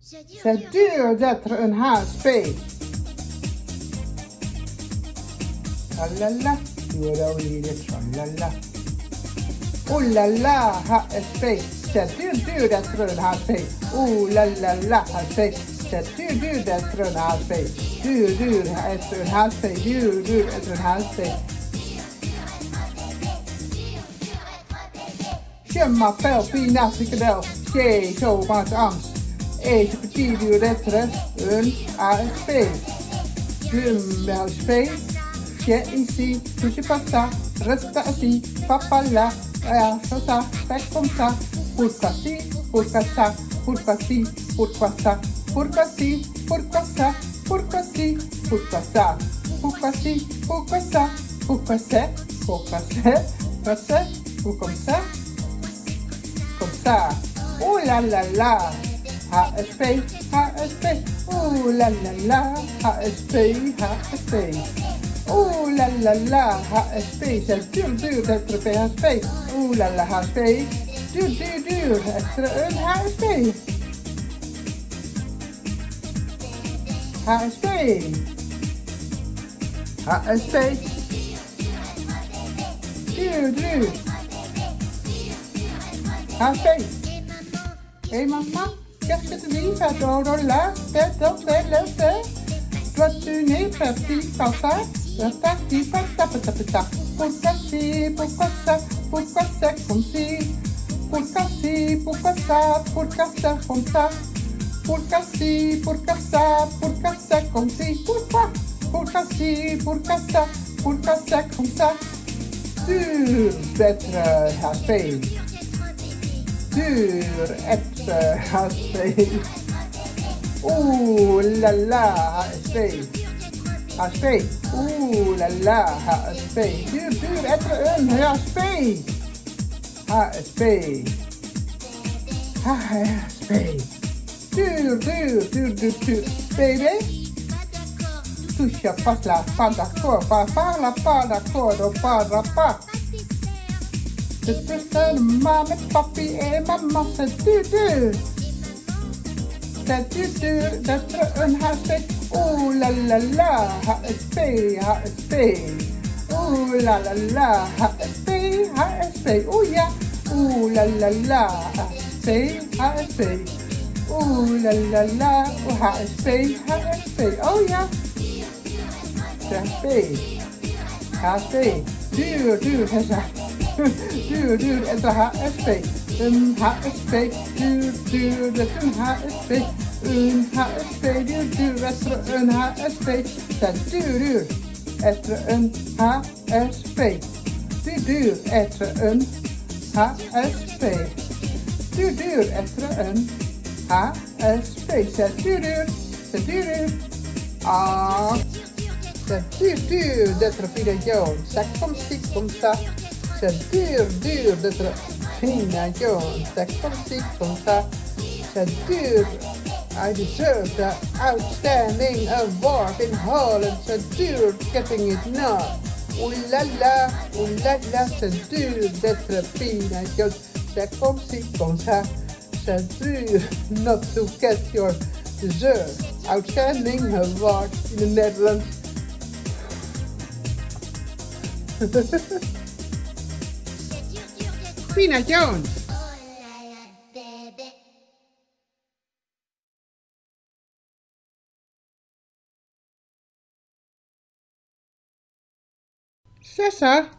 C'est dur d'être un HSP. Tralala, ora dire tralala. Oh la la, HSP. C'est dur, dur d'être un HSP. Oh la la la, HSP. C'est dur, dur d'être un HSP. Dur, dur d'être un HSP. Dur, dur d'être un eventuele um ASP. um MSP que em si, tudo passa, resta assim, papalá, assasá, vai contar, por assim, por caçar, por assim, por passar, por assim, por passar, por assim, por passar, por assim, por passar, por passar, por passar, passar, por começar, começar, oh lá lá lá. Si, pourquoi ça, pourquoi si, pourquoi ça, pourquoi c'est, pourquoi c'est, pourquoi c'est, ou comme ça, comme ça. Oh là là là, HSP, HSP, oh là là là, HSP, HSP. Oh là là là, HSP, c'est dur dur d'être PHP. Oh là là, HSP, dur dur dur d'être un HSP. HSP. HSP. Dur dur. HSP. Hé maman, qu'est-ce Cherche ton livre dans la tête, dans la tête. Dois tenir ta petite sans ça. Resta qui. Pourquoi si, pourquoi ça, pourquoi ça comme si. Pourquoi si, pourquoi ça, pourquoi ça comme ça. Pourquoi si, pourquoi ça, pourquoi ça comme si. Pourquoi, pourquoi si, pourquoi ça, pourquoi ça comme ça. Sur votre euh, Dur d'être happy. Dur être happy. Ouh là là, happy. Happy. Ouh là là, happy. Dur, dur être un happy. HSP. HSP. Dur, dur, dur, dur, dur. Baby. Touche pas la pas d'accord, pas parla pas d'accord, parla pas. C'est personne, maman, papi et maman, c'est dur, dur. C'est dur, dur d'être un HSP. Oh là là là, HSP, HSP. Oh la la la, HSP, HSP, oh yeah. Oh la la la, HSP, HSP. Oh la la la, oh HSP, HSP, oh yeah. HSP, HSP, dur, dur, HSP. Dur, duur, duur en de HFP. Een HSP, duur, duur, dus een HSP. Een HSP, duur, duur, Wester, een HSP. Dat duur, duur, etter een HSP. Duur, duur, etter een HSP. Duur, duur, etter een HSP. Zet duur, duur, zet duur, duur. Ah. De duur, duur, de een joon. Zak, kom, stiek, kom, tak. C'est dur, dur Pina Jones. C'est comme ci, comme ça. C'est dur. I deserve the outstanding award in Holland. C'est dur getting it now. Ooh la la, ooh la la, c'est dur Pina Jones. C'est comme ci, comme ça. C'est dur not to get your deserved outstanding award in the Netherlands. Josefina Jones. César